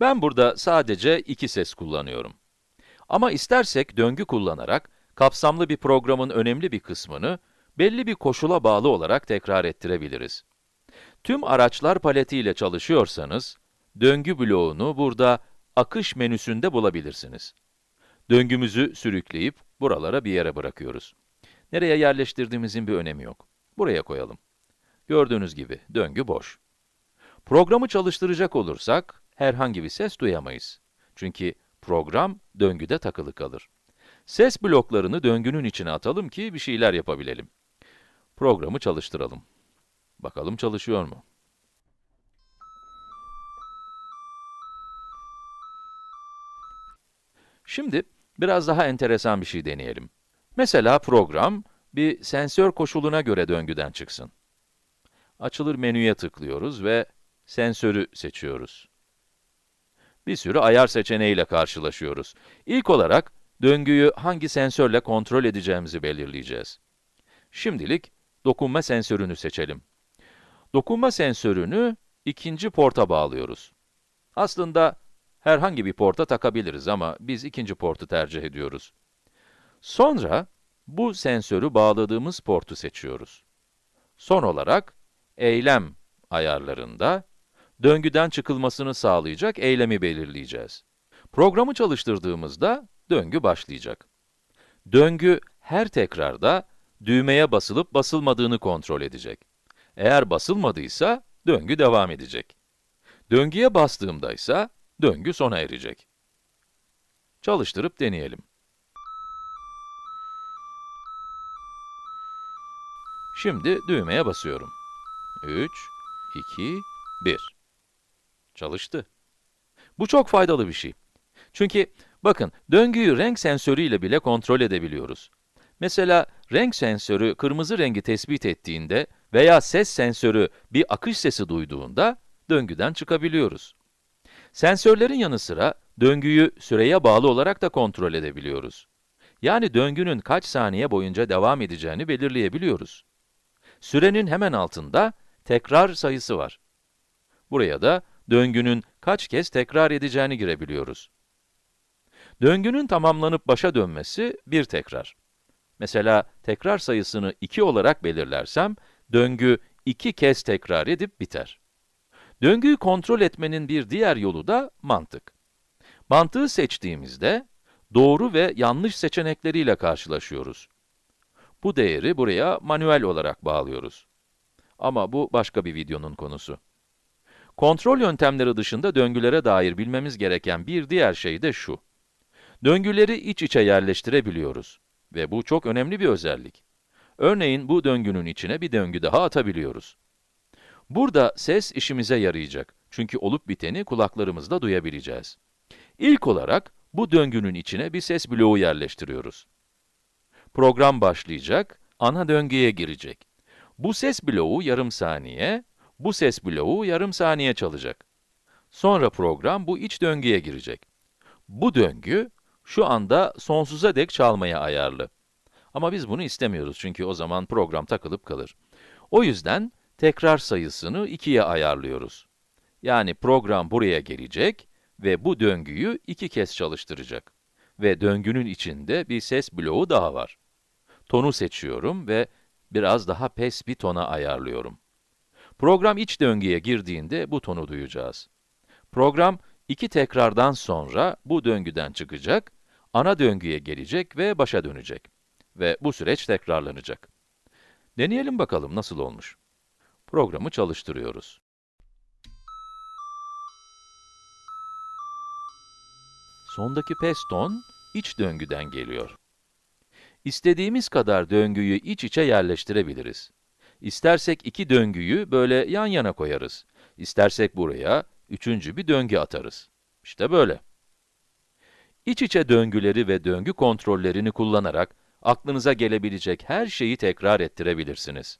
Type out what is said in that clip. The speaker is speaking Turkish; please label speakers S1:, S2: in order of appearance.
S1: Ben burada sadece iki ses kullanıyorum. Ama istersek döngü kullanarak, kapsamlı bir programın önemli bir kısmını, belli bir koşula bağlı olarak tekrar ettirebiliriz. Tüm araçlar paletiyle çalışıyorsanız, döngü bloğunu burada akış menüsünde bulabilirsiniz. Döngümüzü sürükleyip buralara bir yere bırakıyoruz. Nereye yerleştirdiğimizin bir önemi yok. Buraya koyalım. Gördüğünüz gibi döngü boş. Programı çalıştıracak olursak herhangi bir ses duyamayız. Çünkü program döngüde takılı kalır. Ses bloklarını döngünün içine atalım ki bir şeyler yapabilelim. Programı çalıştıralım. Bakalım çalışıyor mu? Şimdi biraz daha enteresan bir şey deneyelim. Mesela program bir sensör koşuluna göre döngüden çıksın. Açılır menüye tıklıyoruz ve sensörü seçiyoruz. Bir sürü ayar seçeneğiyle karşılaşıyoruz. İlk olarak döngüyü hangi sensörle kontrol edeceğimizi belirleyeceğiz. Şimdilik dokunma sensörünü seçelim. Dokunma sensörünü ikinci porta bağlıyoruz. Aslında herhangi bir porta takabiliriz ama biz ikinci portu tercih ediyoruz. Sonra bu sensörü bağladığımız portu seçiyoruz. Son olarak eylem ayarlarında döngüden çıkılmasını sağlayacak eylemi belirleyeceğiz. Programı çalıştırdığımızda döngü başlayacak. Döngü her tekrarda düğmeye basılıp basılmadığını kontrol edecek. Eğer basılmadıysa döngü devam edecek. Döngüye bastığımda ise döngü sona erecek. Çalıştırıp deneyelim. Şimdi düğmeye basıyorum. 3, 2, 1. Çalıştı. Bu çok faydalı bir şey. Çünkü bakın, döngüyü renk sensörüyle bile kontrol edebiliyoruz. Mesela renk sensörü kırmızı rengi tespit ettiğinde veya ses sensörü bir akış sesi duyduğunda döngüden çıkabiliyoruz. Sensörlerin yanı sıra döngüyü süreye bağlı olarak da kontrol edebiliyoruz. Yani döngünün kaç saniye boyunca devam edeceğini belirleyebiliyoruz. Sürenin hemen altında tekrar sayısı var. Buraya da döngünün kaç kez tekrar edeceğini girebiliyoruz. Döngünün tamamlanıp başa dönmesi bir tekrar. Mesela tekrar sayısını 2 olarak belirlersem, döngü 2 kez tekrar edip biter. Döngüyü kontrol etmenin bir diğer yolu da mantık. Mantığı seçtiğimizde, doğru ve yanlış seçenekleriyle karşılaşıyoruz. Bu değeri buraya manuel olarak bağlıyoruz. Ama bu başka bir videonun konusu. Kontrol yöntemleri dışında döngülere dair bilmemiz gereken bir diğer şey de şu. Döngüleri iç içe yerleştirebiliyoruz. Ve bu çok önemli bir özellik. Örneğin bu döngünün içine bir döngü daha atabiliyoruz. Burada ses işimize yarayacak. Çünkü olup biteni kulaklarımızla duyabileceğiz. İlk olarak bu döngünün içine bir ses bloğu yerleştiriyoruz. Program başlayacak, ana döngüye girecek. Bu ses bloğu yarım saniye, bu ses bloğu yarım saniye çalacak. Sonra program bu iç döngüye girecek. Bu döngü, şu anda sonsuza dek çalmaya ayarlı. Ama biz bunu istemiyoruz çünkü o zaman program takılıp kalır. O yüzden tekrar sayısını 2'ye ayarlıyoruz. Yani program buraya gelecek ve bu döngüyü iki kez çalıştıracak. Ve döngünün içinde bir ses bloğu daha var. Tonu seçiyorum ve biraz daha pes bir tona ayarlıyorum. Program iç döngüye girdiğinde bu tonu duyacağız. Program iki tekrardan sonra bu döngüden çıkacak, ana döngüye gelecek ve başa dönecek. Ve bu süreç tekrarlanacak. Deneyelim bakalım nasıl olmuş. Programı çalıştırıyoruz. Sondaki pes ton, iç döngüden geliyor. İstediğimiz kadar döngüyü iç içe yerleştirebiliriz. İstersek iki döngüyü böyle yan yana koyarız. İstersek buraya üçüncü bir döngü atarız. İşte böyle. İç içe döngüleri ve döngü kontrollerini kullanarak aklınıza gelebilecek her şeyi tekrar ettirebilirsiniz.